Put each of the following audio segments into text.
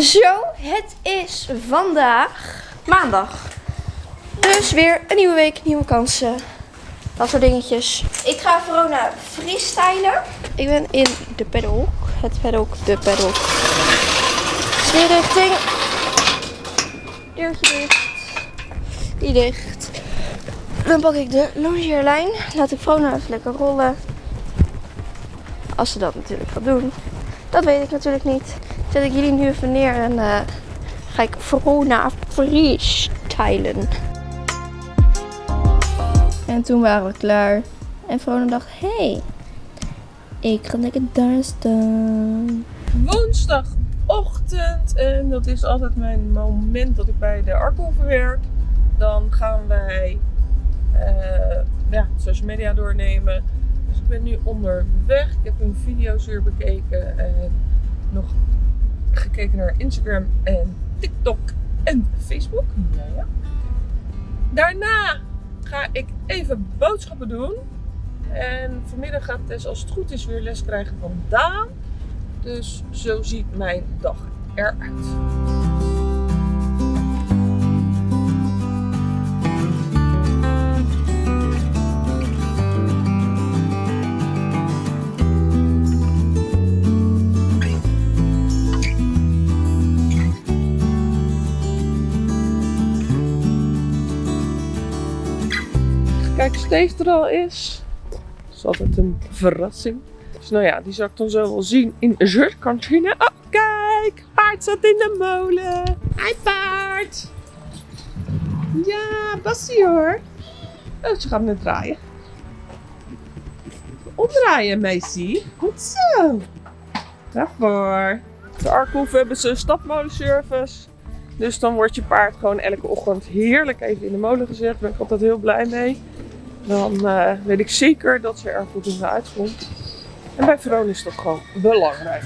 Zo, het is vandaag maandag. Dus weer een nieuwe week, nieuwe kansen. Dat soort dingetjes. Ik ga Verona freestylen. Ik ben in de paddock. Het paddock, de paddock. Sfeerrichting. Deurtje dicht. Die dicht. Dan pak ik de longeerlijn. Laat ik Verona even lekker rollen. Als ze dat natuurlijk gaat doen. Dat weet ik natuurlijk niet. Zet ik jullie nu even neer en eh, ga ik Verona freestylen. En toen waren we klaar. En Verona dacht, hé, hey, ik ga lekker daar staan. woensdagochtend. En dat is altijd mijn moment dat ik bij de Arkelven werk. Dan gaan wij eh, ja, social media doornemen. Dus ik ben nu onderweg. Ik heb hun video's weer bekeken. En nog gekeken naar Instagram en TikTok en Facebook. Ja, ja. Daarna ga ik even boodschappen doen. En vanmiddag gaat Tess als het goed is weer les krijgen van Daan. Dus zo ziet mijn dag eruit. Steve er al is. Dat is altijd een verrassing. Dus nou ja, die zal ik dan zo wel zien in de zuurkantine. Oh, kijk! Paard zat in de molen. Hi, paard! Ja, Bassie hoor. Oh, ze gaat net draaien. Omdraaien, meisje. Goed zo. Daarvoor. De Arkhoef hebben ze een stapmolenservice. Dus dan wordt je paard gewoon elke ochtend heerlijk even in de molen gezet. Daar ben ik altijd heel blij mee. Dan eh, weet ik zeker dat ze er goed in uitkomt. En bij Verona is dat gewoon belangrijk.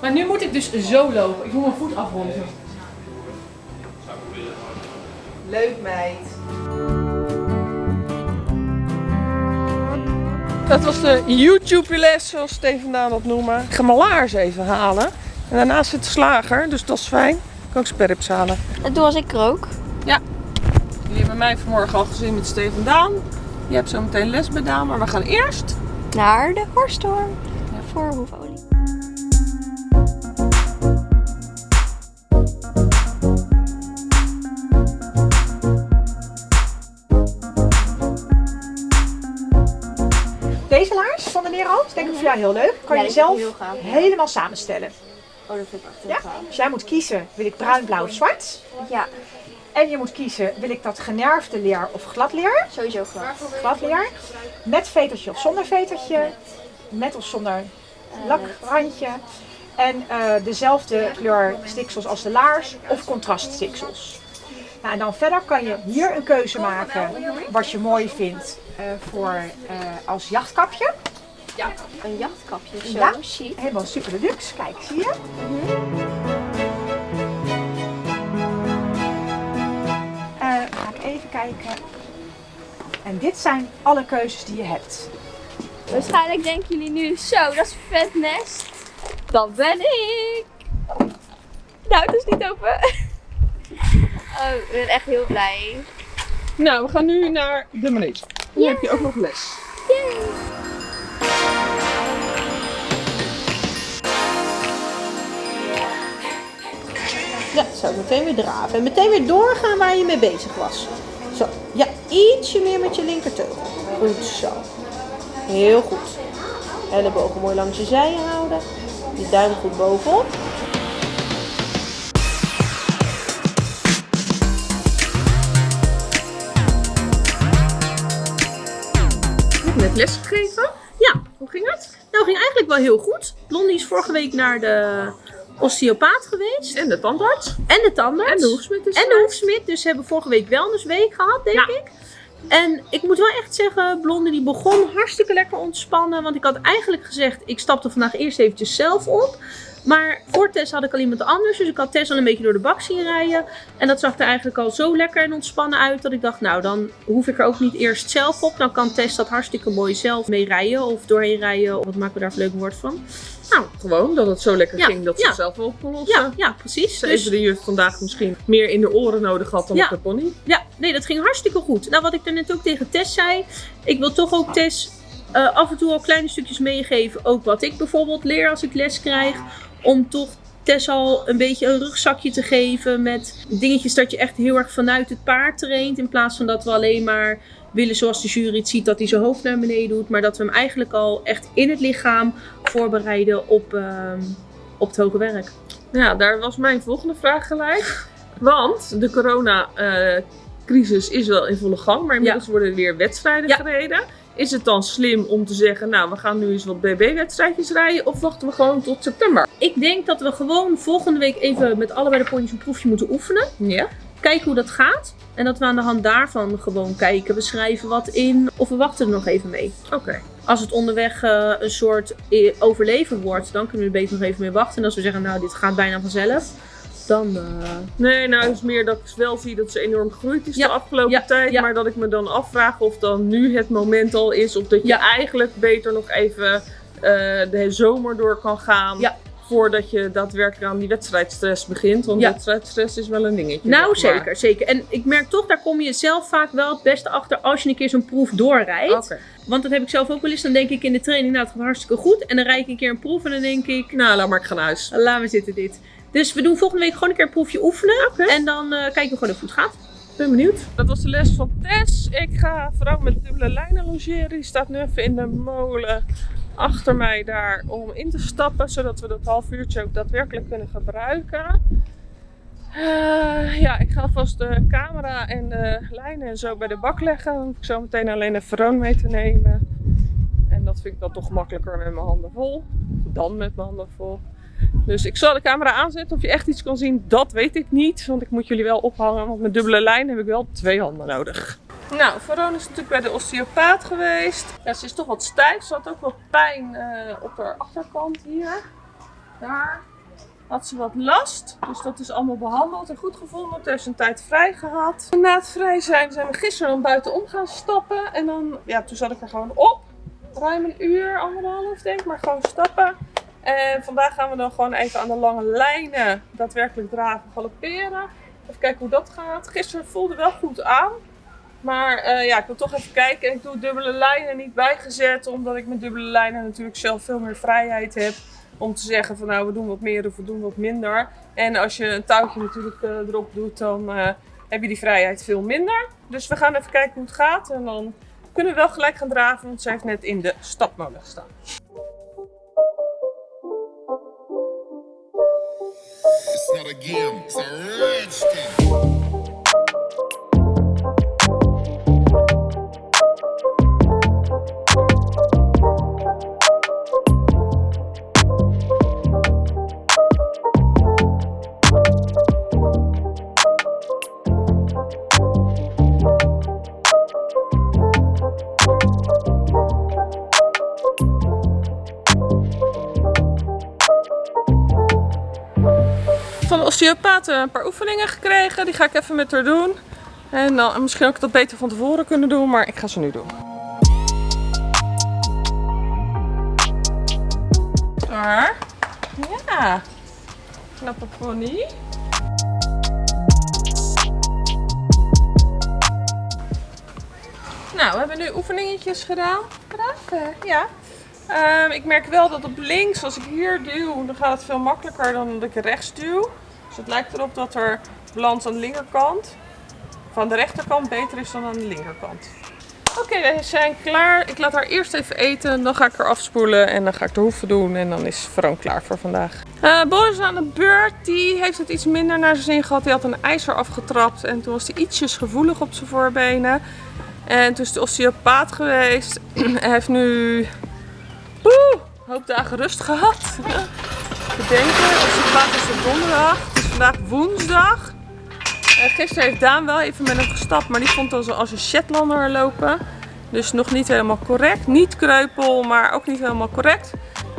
Maar nu moet ik dus zo lopen. Ik moet mijn voet afronden. Leuk meid. Dat was de YouTube-les, zoals Steven Daan dat noemen. Ik ga mijn laars even halen. En daarnaast zit de slager, dus dat is fijn. Ik kan ook sperrips halen. Dat doe als ik rook. Jullie hebben mij vanmorgen al gezien met Steven Daan. Je hebt zo meteen les bij Daan, maar we gaan eerst Naar de horstorm. Voor hoefolie. Jou heel leuk. Kan Ja, je zelf gaaf, ja. helemaal samenstellen. Oh, dat vind ik echt heel Ja? gaaf. Dus jij moet kiezen, wil ik bruin, blauw of zwart? Ja, En je moet kiezen, wil ik dat generfde leer of glad leer? sowieso glad. Glad leer. Met vetertje of zonder vetertje. Met of zonder lakrandje. En eh, dezelfde kleur stiksels als de laars of contraststiksels. Nou, en dan verder kan je hier een keuze maken wat je mooi vindt eh, voor eh, als jachtkapje. Een jachtkapje, zo Ja. chic. Helemaal super deluxe. Kijk, zie je? Eh, ga ik even kijken. En dit zijn alle keuzes die je hebt. Waarschijnlijk denken jullie nu, zo, dat is vet nest. Dat ben ik. Nou, het is niet open. Oh, ik ben echt heel blij. Nou, we gaan nu naar de manege. Nu heb je ook nog les. Ja, zo meteen weer draven. En meteen weer doorgaan waar je mee bezig was. Zo, ja, ietsje meer met je linkerteugel. Goed zo. Heel goed. Ellebogen mooi langs je zijen houden. Je duim goed bovenop. Net les gegeven. Ja, hoe ging het? Nou, ging eigenlijk wel heel goed. Blondie is vorige week naar de osteopaat geweest. En de tandarts. En de tandarts. En de hoefsmid is En de hoefsmid. Dus ze hebben vorige week wellnessweek gehad, denk Ja. ik. En ik moet wel echt zeggen, Blondie die begon hartstikke lekker ontspannen. Want ik had eigenlijk gezegd, ik stapte vandaag eerst eventjes zelf op. Maar voor Tess had ik al iemand anders. Dus ik had Tess al een beetje door de bak zien rijden. En dat zag er eigenlijk al zo lekker en ontspannen uit. Dat ik dacht, nou dan hoef ik er ook niet eerst zelf op. Dan kan Tess dat hartstikke mooi zelf mee rijden. Of doorheen rijden. Of wat maken we daar voor leuk woord van? Nou, Gewoon dat het zo lekker Ja, ging dat ze ja. het zelf wel op kon lossen. ja, ja precies. Ze Dus- heeft de juf vandaag misschien meer in de oren nodig gehad dan op de pony. Ja, nee, dat ging hartstikke goed. Nou, wat ik net ook tegen Tess zei. Ik wil toch ook Tess eh, af en toe al kleine stukjes meegeven. Ook wat ik bijvoorbeeld leer als ik les krijg. Om toch Tess al een beetje een rugzakje te geven. Met dingetjes dat je echt heel erg vanuit het paard traint. In plaats van dat we alleen maar willen zoals de jury het ziet. Dat hij zijn hoofd naar beneden doet. Maar dat we hem eigenlijk al echt in het lichaam voorbereiden op, ehm, op het hoge werk. Ja, daar was mijn volgende vraag gelijk. Want de corona-crisis is wel in volle gang, maar inmiddels worden er weer wedstrijden Ja. gereden. Is het dan slim om te zeggen, nou, we gaan nu eens wat BB-wedstrijdjes rijden of wachten we gewoon tot september? Ik denk dat we gewoon volgende week even met allebei de pony's een proefje moeten oefenen. Ja. kijken hoe dat gaat. En dat we aan de hand daarvan gewoon kijken. We schrijven wat in of we wachten er nog even mee. Oké. Als het onderweg eh, een soort eh, overleven wordt, dan kunnen we er beter nog even mee wachten. En als we zeggen, nou dit gaat bijna vanzelf, dan... eh, Nee, nou, het is meer dat ik wel zie dat ze enorm gegroeid is Ja, de afgelopen ja, tijd. ja. Maar dat ik me dan afvraag of dan nu het moment al is. Of dat je eigenlijk beter nog even eh, de zomer door kan gaan. Voordat je daadwerkelijk aan die wedstrijdstress begint. Want wedstrijdstress is wel een dingetje. nou maar. zeker, zeker. En ik merk toch, daar kom je zelf vaak wel het beste achter als je een keer zo'n proef doorrijdt. Want dat heb ik zelf ook wel eens. Dan denk ik in de training, nou het gaat hartstikke goed. En dan rijd ik een keer een proef en dan denk ik, Nou, laat maar, ik ga naar huis. laat me zitten dit. Dus we doen volgende week gewoon een keer een proefje oefenen. En dan eh, kijken we gewoon of het goed gaat. ben benieuwd. Dat was de les van Tess. Ik ga vooral met dubbele lijnen logeren. Die staat nu even in de molen achter mij daar om in te stappen. Zodat we dat half uurtje ook daadwerkelijk kunnen gebruiken. Eh, ja, ik ga alvast de camera en de lijnen en zo bij de bak leggen. Dan hoef ik zo meteen alleen de veroon mee te nemen. En dat vind ik dan toch makkelijker met mijn handen vol. Dan met mijn handen vol. Dus ik zal de camera aanzetten. Of je echt iets kan zien, dat weet ik niet. Want ik moet jullie wel ophangen. Want met dubbele lijn heb ik wel twee handen nodig. Nou, Veron is natuurlijk bij de osteopaat geweest. Ja, ze is toch wat stijf. Ze had ook wat pijn eh, op haar achterkant hier. Daar had ze wat last. Dus dat is allemaal behandeld en goed gevonden. Toen een tijd vrij gehad. Na het vrij zijn zijn we gisteren dan buitenom gaan stappen. En dan, ja, toen zat ik er gewoon op. Ruim een uur, anderhalf denk ik. Maar gewoon stappen. En vandaag gaan we dan gewoon even aan de lange lijnen daadwerkelijk draven, galopperen. Even kijken hoe dat gaat. Gisteren voelde wel goed aan. Maar eh, ja, ik wil toch even kijken. En ik doe dubbele lijnen niet bijgezet. Omdat ik met dubbele lijnen natuurlijk zelf veel meer vrijheid heb. Om te zeggen van nou we doen wat meer of we doen wat minder. En als je een touwtje natuurlijk eh, erop doet dan eh, heb je die vrijheid veel minder. Dus we gaan even kijken hoe het gaat. En dan kunnen we wel gelijk gaan draven. Want zij heeft net in de stapmolen gestaan. It's again. It's a rich. De osteopaat een paar oefeningen gekregen. Die ga ik even met haar doen. En dan, en misschien ik dat beter van tevoren kunnen doen, maar ik ga ze nu doen. Daar. Ja. Knappe pony. Nou, we hebben nu oefeningetjes gedaan. Braaf, ja. Ehm, ik merk wel dat op links, als ik hier duw, dan gaat het veel makkelijker dan dat ik rechts duw. Dus het lijkt erop dat er balans aan de linkerkant, van de rechterkant, beter is dan aan de linkerkant. Oké, we zijn klaar. Ik laat haar eerst even eten, dan ga ik haar afspoelen en dan ga ik de hoeven doen en dan is Veroon klaar voor vandaag. Eh Boris is aan de beurt, die heeft het iets minder naar zijn zin gehad. Die had een ijzer afgetrapt en toen was hij ietsjes gevoelig op zijn voorbenen. En toen is de osteopaat geweest. Hij heeft nu een hoop dagen rust gehad. Bedenken, osteopaat is op donderdag. Het is vandaag woensdag. Eh, gisteren heeft Daan wel even met hem gestapt, maar die vond ons als een Shetlander lopen. Dus nog niet helemaal correct. Niet kreupel, maar ook niet helemaal correct.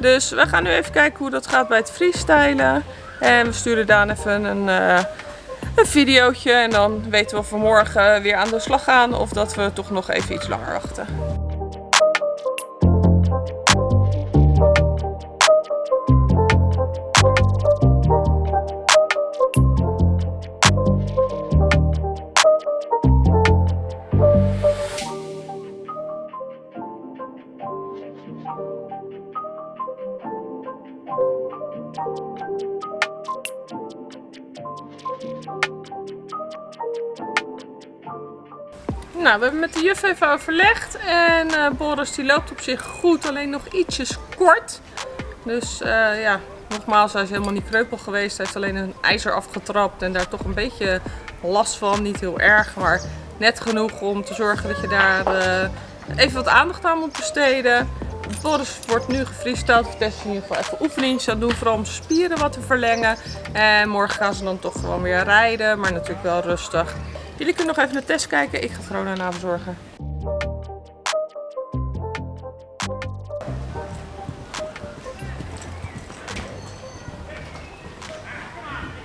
Dus we gaan nu even kijken hoe dat gaat bij het freestylen. En we sturen Daan even een, eh, een videootje. En dan weten we of we morgen weer aan de slag gaan. Of dat we toch nog even iets langer wachten. Nou, we hebben met de juf even overlegd. En eh, Boris die loopt op zich goed, alleen nog ietsjes kort. Dus eh, ja, nogmaals, hij is helemaal niet kreupel geweest. Hij heeft alleen een ijzer afgetrapt en daar toch een beetje last van. Niet heel erg, maar net genoeg om te zorgen dat je daar eh, even wat aandacht aan moet besteden. Boris wordt nu gefreestyled. We testen in ieder geval even oefeningen aan doen, vooral om spieren wat te verlengen. En morgen gaan ze dan toch gewoon weer rijden, maar natuurlijk wel rustig. Jullie kunnen nog even de test kijken. Ik ga Vrona nabezorgen.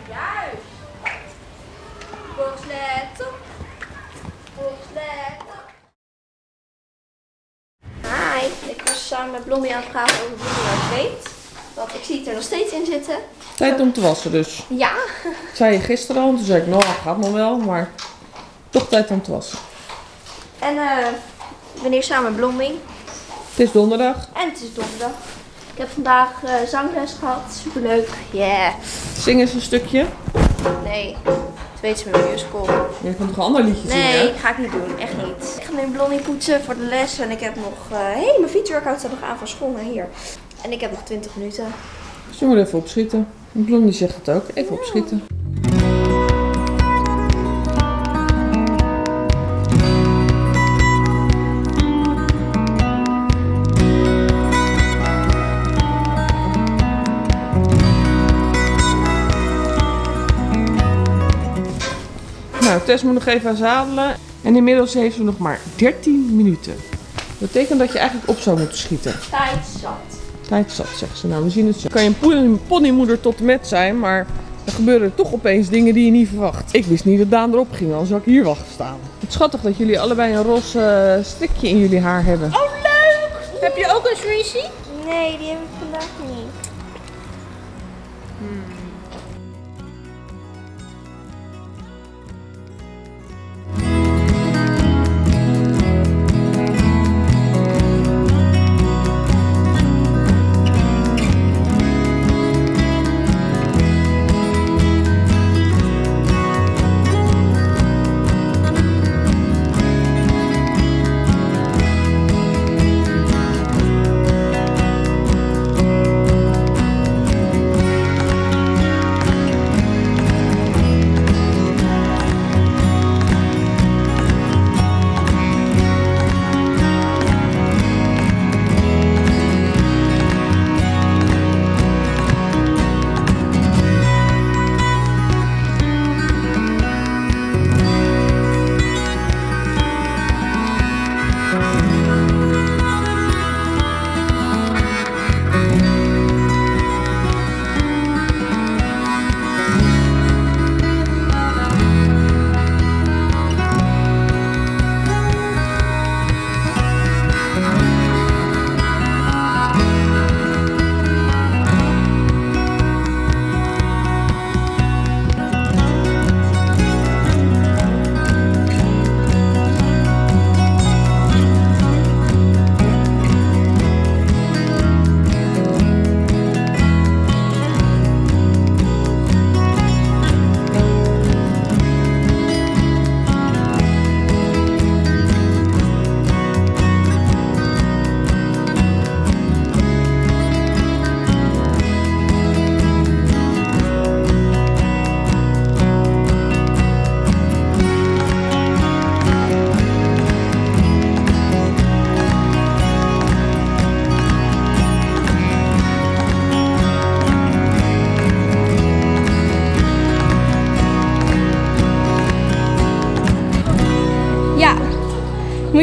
Juist. Boris, let op. Boris, let op. Hi, ik was samen met Blondie aan het praten over uit weet. Want ik zie het er nog steeds in zitten. Tijd om te wassen dus. Ja, Dat zei je gisteren al. Toen zei ik, nou, gaat nog wel. Maar toch tijd om te wassen. en eh ik ben hier samen met Blondie. Het is donderdag. En het is donderdag. Ik heb vandaag eh, zangles gehad. Superleuk. Yeah. Zing eens een stukje. Nee, het weet ze met mijn musical. Je kunt nog een ander liedje Nee, zingen. ga ik niet doen. Echt niet. Ik ga nu Blondie poetsen voor de les. En ik heb nog... eh hey, mijn fietsworkout staat nog aan van school naar hier. En ik heb nog 20 minuten. Je moet even opschieten. Blondie zegt het ook. Even opschieten. Nou, Tess moet nog even zadelen. En inmiddels heeft ze nog maar 13 minuten. Dat betekent dat je eigenlijk op zou moeten schieten. Tijd zat. Tijd zat, zegt ze. Nou, we zien het zo. Kan je een pony- ponymoeder tot en met zijn, maar er gebeuren toch opeens dingen die je niet verwacht. Ik wist niet dat Daan erop ging, anders zou ik hier wachten staan. Het schattig dat jullie allebei een roze eh, strikje in jullie haar hebben. Oh, leuk! Heb je ook een Sweezy? Nee, die heb ik vandaag niet.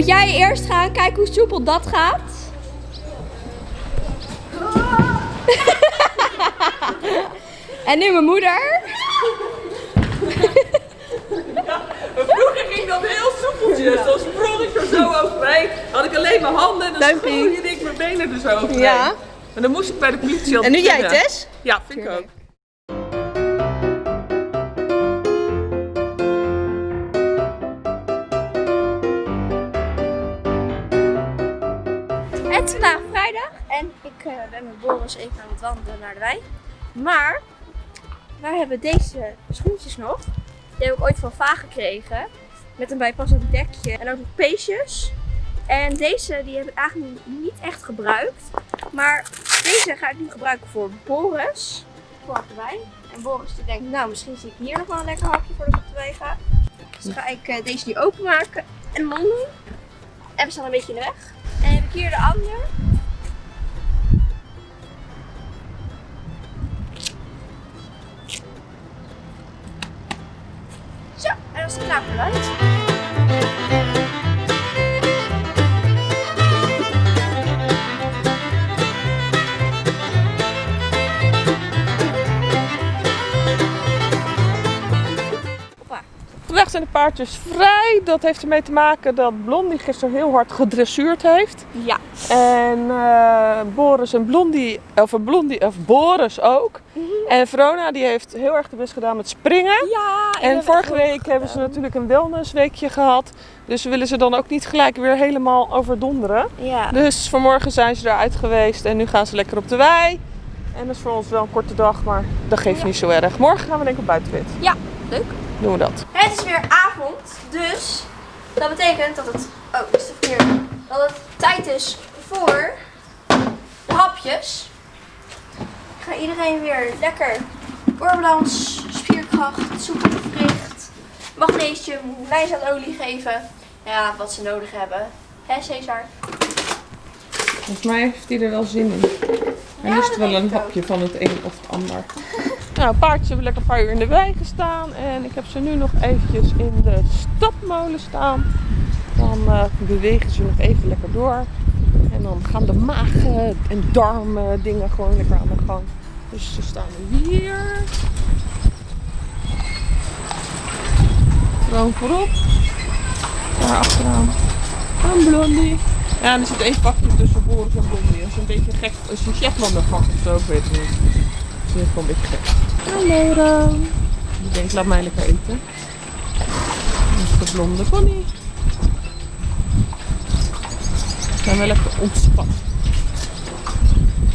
Moet jij eerst gaan kijken hoe soepel dat gaat? en nu mijn moeder. Vroeger ging dat heel soepeltjes. Dan sprong ik er zo overheen. Had ik alleen mijn handen en dan schooide ik mijn benen er zo overheen. Ja. En dan moest ik bij de politie al En nu jij. Tess? Ja, vind ik ook. Ben met Boris even aan het wandelen naar de wei. Maar wij hebben deze schoentjes nog. Die heb ik ooit van Va gekregen. Met een bijpassend dekje en ook nog peesjes. En deze die heb ik eigenlijk niet echt gebruikt. Maar deze ga ik nu gebruiken voor Boris. Voor de wei. En Boris die denkt, nou misschien zie ik hier nog wel een lekker hapje voordat ik op de wei ga. Dus ga ik eh, deze nu openmaken en mond doen. En we staan een beetje in de weg. En heb ik hier de ander. En zijn de paardjes vrij. Dat heeft ermee te maken dat Blondie gisteren heel hard gedressuurd heeft. Ja. En eh, Boris en Blondie, of Blondie, of Boris ook. En Verona die heeft heel erg de best gedaan met springen. Ja, En vorige week hebben ze natuurlijk een wellnessweekje gehad. Dus we willen ze dan ook niet gelijk weer helemaal overdonderen. Ja. Dus vanmorgen zijn ze eruit geweest en nu gaan ze lekker op de wei. En dat is voor ons wel een korte dag, maar dat geeft Ja. niet zo erg. Morgen gaan we denk ik op buitenwit. Ja, leuk. Doen we dat. Het is weer avond, dus dat betekent dat het. Oh, is de verkeerde. Dat het tijd is voor de hapjes. Ik ga iedereen weer lekker oorbalans, spierkracht, soepelgewricht, magnesium, lijnzaadolie geven. Ja, wat ze nodig hebben. Hè, Cesar? Volgens mij heeft hij er wel zin in. Hij dat wel een hapje van het een of het ander. nou, paardjes hebben lekker een paar uur in de wei gestaan. En ik heb ze nu nog eventjes in de stapmolen staan. Dan eh, bewegen ze nog even lekker door. En dan gaan de maag en darmen dingen gewoon lekker aan de gang. Dus ze staan hier. Gewoon voorop. Daar achteraan. Een blondie. Ja, en er zit één pakje tussen Boris en Blondie. Dat is een beetje gek. Dat is een Shetlander gat of zo, ik weet het niet. Dat is in ieder geval een beetje gek. Hallo dan. Die denkt, laat mij lekker eten. Dat is de blonde pony. We zijn wel lekker ontspannen.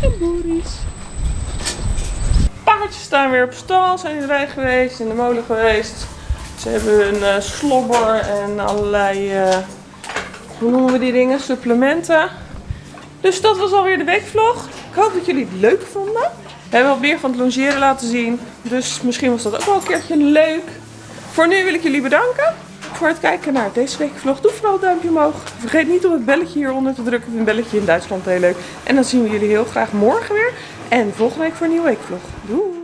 En Boris. Paardjes staan weer op stal, zijn in de wei geweest, in de molen geweest. Ze hebben hun eh, slobber en allerlei, eh, hoe noemen we die dingen, supplementen. Dus dat was alweer de weekvlog. Ik hoop dat jullie het leuk vonden. We hebben wat meer van het longeren laten zien. Dus misschien was dat ook wel een keertje leuk. Voor nu wil ik jullie bedanken voor het kijken naar deze weekvlog. Doe vooral een duimpje omhoog. Vergeet niet om het belletje hieronder te drukken. Ik vind Een belletje in Duitsland heel leuk. En dan zien we jullie heel graag morgen weer. En volgende week voor een nieuwe weekvlog. Doei!